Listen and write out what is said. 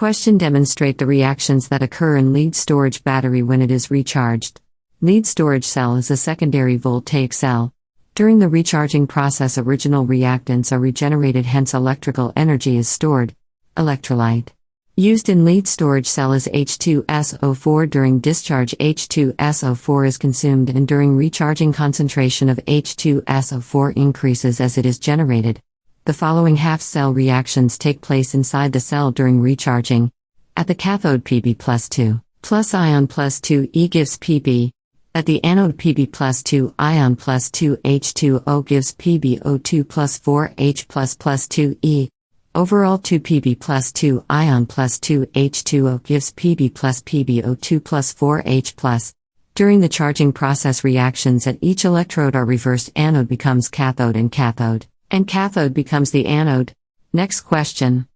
Question Demonstrate the reactions that occur in lead storage battery when it is recharged. Lead storage cell is a secondary voltaic cell. During the recharging process, original reactants are regenerated, hence, electrical energy is stored. Electrolyte. Used in lead storage cell is H2SO4 during discharge H2SO4 is consumed and during recharging concentration of H2SO4 increases as it is generated. The following half cell reactions take place inside the cell during recharging. At the cathode Pb plus 2 plus ion plus 2 E gives Pb. At the anode Pb plus 2 ion plus 2 H2O gives PbO2 plus 4 H plus plus 2 E. Overall 2 Pb plus 2 ion plus 2 H2O gives Pb plus PbO2 plus 4 H plus. During the charging process reactions at each electrode are reversed anode becomes cathode and cathode, and cathode becomes the anode. Next question.